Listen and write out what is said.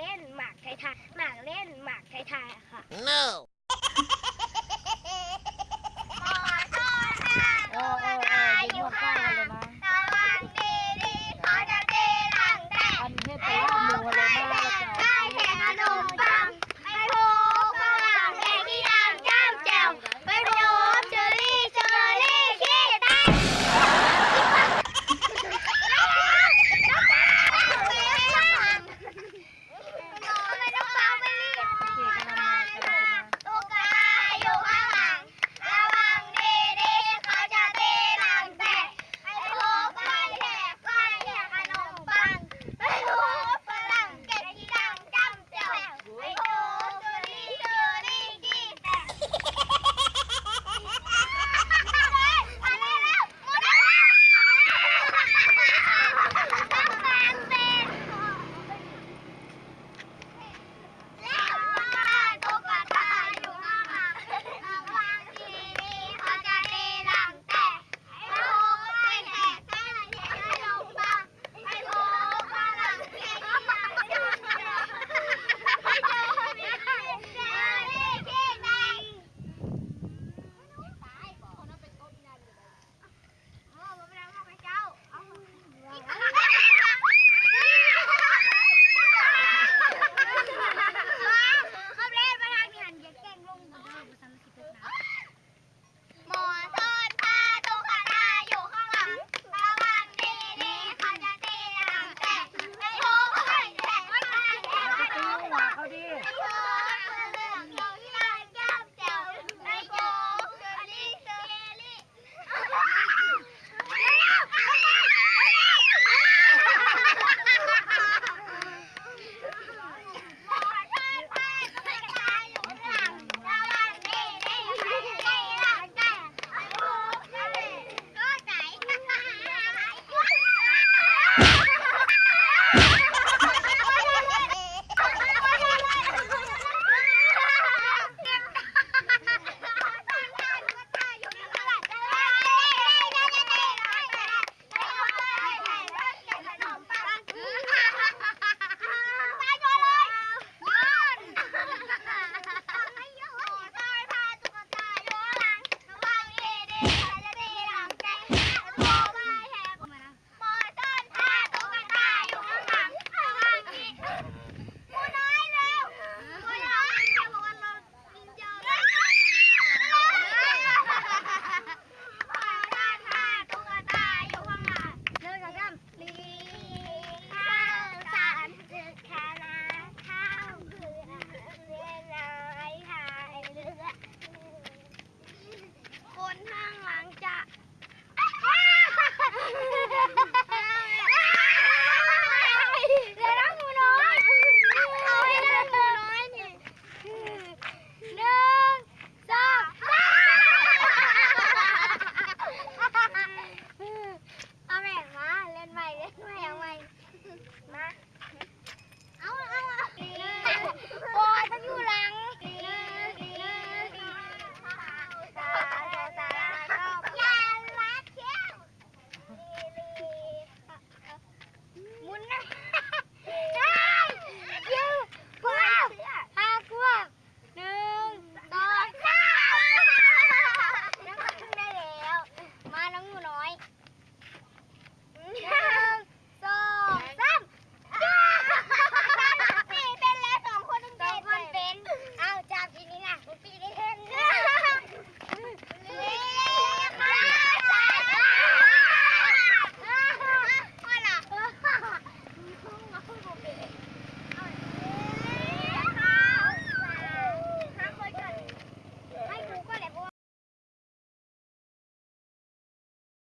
เล่นหมากไทยทาหมากเล่นหมากไทยทาค่ะ No no!